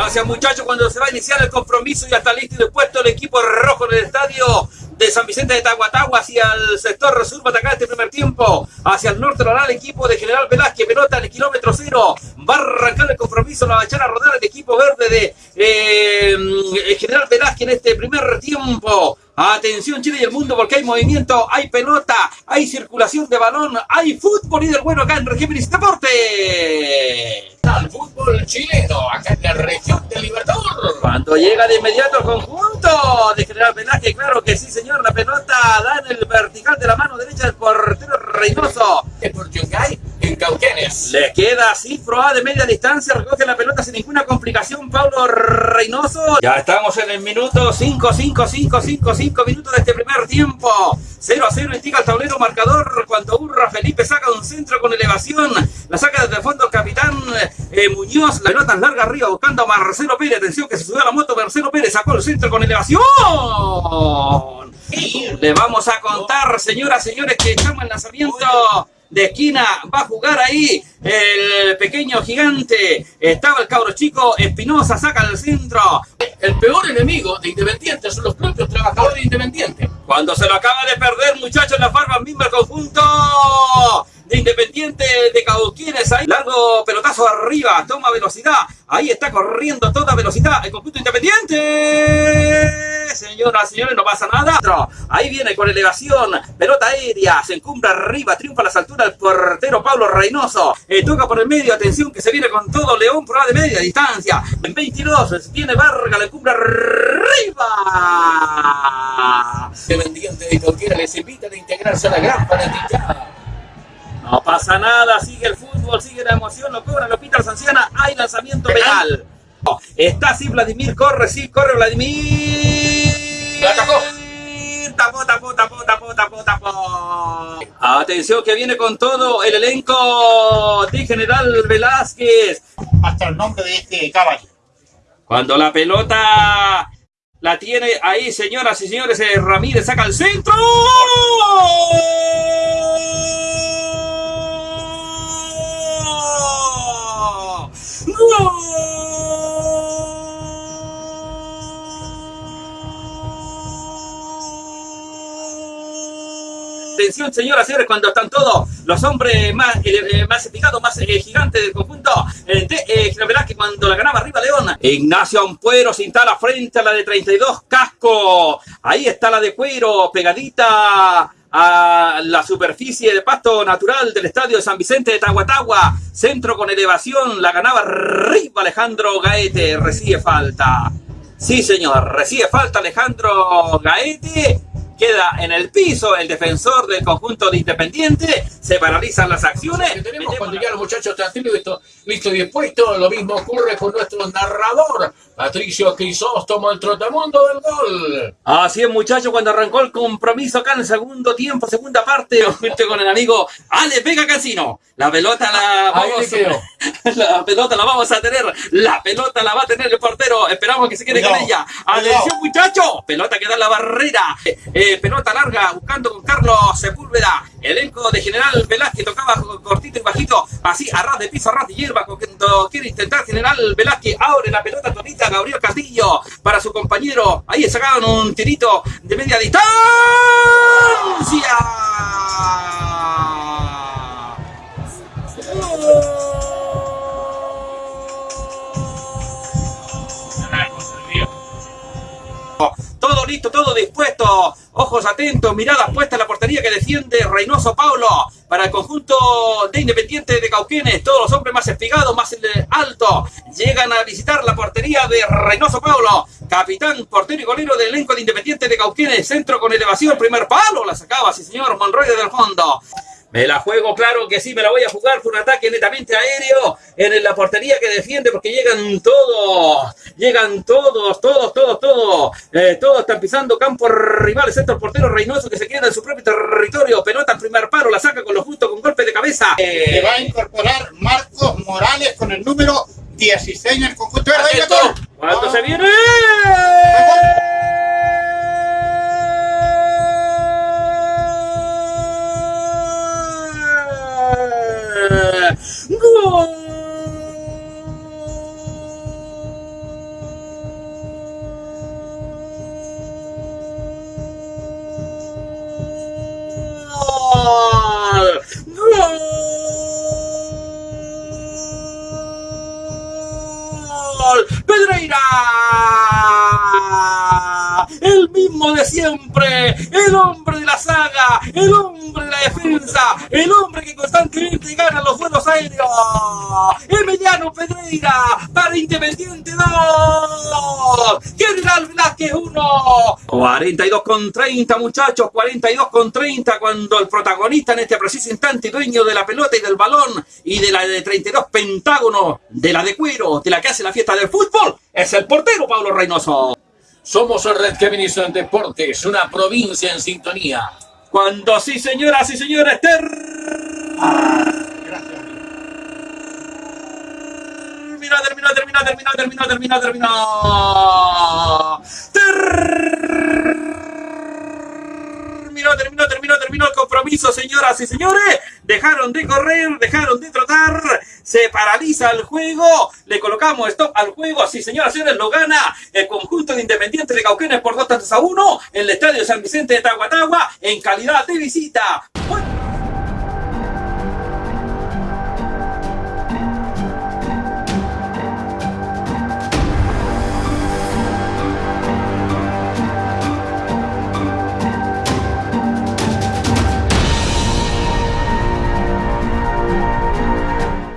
Gracias muchachos, cuando se va a iniciar el compromiso y está listo y dispuesto el equipo rojo en el estadio de San Vicente de Tahuatahua hacia el sector sur atacar este primer tiempo. Hacia el norte lo hará el equipo de General Velázquez, pelota en el kilómetro cero. Va a arrancar el compromiso, la va a echar a rodar el equipo verde de eh, General Velázquez en este primer tiempo. Atención Chile y el mundo porque hay movimiento, hay pelota, hay circulación de balón, hay fútbol y del bueno acá en Regímenes Deporte. Al fútbol chileno, acá en la región del Libertador. Cuando llega de inmediato el conjunto de General Velázquez, claro que sí señor, la pelota da en el vertical de la mano derecha del portero Reynoso. Es por Yungay en Cauquenes. Le queda cifro A de media distancia, recoge la pelota sin ninguna complicación Pablo Reynoso. Ya estamos en el minuto 5, 5, 5, 5, 5 minutos de este primer tiempo. 0 a 0 indica el tablero marcador cuando Urra Felipe saca un centro con elevación. La saca desde el fondo el capitán eh, Muñoz. La pelota larga arriba buscando a Marcelo Pérez. Atención que se subió a la moto. Marcelo Pérez sacó el centro con elevación. Le vamos a contar, señoras, señores, que estamos en lanzamiento de esquina. Va a jugar ahí el pequeño gigante. Estaba el cabro chico. Espinosa saca el centro. El peor enemigo de Independiente son los propios trabajadores de Independiente. Cuando se lo acaba de perder, muchachos, la farma misma el conjunto de Independiente de Cauquienes. Ahí, largo pelotazo arriba, toma velocidad. Ahí está corriendo toda velocidad el conjunto Independiente. Señoras, señores, no pasa nada. Ahí viene con elevación, pelota aérea, se encumbra arriba, triunfa a las alturas el portero Pablo Reynoso. Eh, toca por el medio, atención que se viene con todo León la de media distancia. En 22 viene Vargas, la encumbra arriba. Independiente de Cauquienes les invitan a integrarse a la gran fanaticada. No pasa nada, sigue el fútbol, sigue la emoción, lo cobra, lo pita el Sanciana, hay lanzamiento penal. Está así Vladimir, corre, sí, corre Vladimir. La. Tapó, tapó, tapó, tapó, tapó, tapó. Atención que viene con todo el elenco de General Velázquez. Hasta el nombre de este caballo. Cuando la pelota la tiene ahí, señoras y señores, eh, Ramírez saca el centro. Atención, señoras y señores, cuando están todos los hombres más, eh, más eficados, más eh, gigantes del conjunto eh, de eh, que cuando la ganaba arriba León. Ignacio Ampuero se instala frente a la de 32 Casco. Ahí está la de Cuero, pegadita a la superficie de pasto natural del estadio de San Vicente de Tahuatahua. Centro con elevación, la ganaba arriba Alejandro Gaete, recibe falta. Sí, señor, recibe falta Alejandro Gaete. Queda en el piso el defensor del conjunto de Independiente. Se paralizan las acciones. Que tenemos cuando ya los muchachos están listo, listo y dispuesto. Lo mismo ocurre con nuestro narrador, Patricio Crisóstomo, el trotamundo del gol. Así es, muchachos, cuando arrancó el compromiso acá en el segundo tiempo, segunda parte, junto con el amigo Ale Vega Casino. La pelota la vamos, la pelota la vamos a tener, la pelota la va a tener el portero. Esperamos que se quede con ella. Atención, muchachos, pelota que da en la barrera. Eh, pelota larga, buscando con Carlos Sepúlveda. Elenco de General Velázquez bajito, así a de piso, a ras de hierba, cuando quiere intentar General Velázquez. Abre la pelota tonita Gabriel Castillo para su compañero. Ahí sacaron un tirito de media distancia. Todo listo, todo dispuesto. Ojos atentos, miradas puestas en la portería que defiende Reynoso Paulo para el conjunto de Independiente de Cauquenes. Todos los hombres más espigados, más altos, llegan a visitar la portería de Reynoso Paulo. Capitán, portero y golero del elenco de Independiente de Cauquenes. Centro con elevación, primer palo. La sacaba, sí señor, Monroy desde el fondo. Me la juego, claro que sí, me la voy a jugar. Por un ataque netamente aéreo en la portería que defiende porque llegan todos, llegan todos, todos, todos, todos, eh, todos están pisando campo rival, excepto el portero Reynoso que se queda en su propio territorio, pelota en primer paro, la saca con lo justo con golpe de cabeza. Le Eh, va a incorporar Marcos Morales con el número 16 en el conjunto de. ¿Cuánto se viene? Pedreira. El mismo de siempre. El hombre de la saga. El hombre de la defensa. El hombre que constantemente gana los vuelos aéreos. Emiliano Pedreira para Independiente 2. General Velázquez 1. 42 con 30 muchachos. 42 con 30 cuando el protagonista en este preciso instante, dueño de la pelota y del balón y de la de 32 pentágonos, de la de cuero, de la que hace la fiesta del fútbol, es el portero Pablo Reynoso. Somos el Red Kevin Deportes, una provincia en sintonía. Cuando sí, señoras y señores, ter... Termina, termina, termina, termina, termina, termina, termina. Terminó, terminó, terminó, terminó el compromiso, señoras y señores. Dejaron de correr, dejaron de trotar. Se paraliza el juego. Le colocamos stop al juego. Así, señoras y señores, lo gana el conjunto de Independiente de Cauquenes por 2 tantos a 1 en el estadio San Vicente de Tahuatagua en calidad de visita.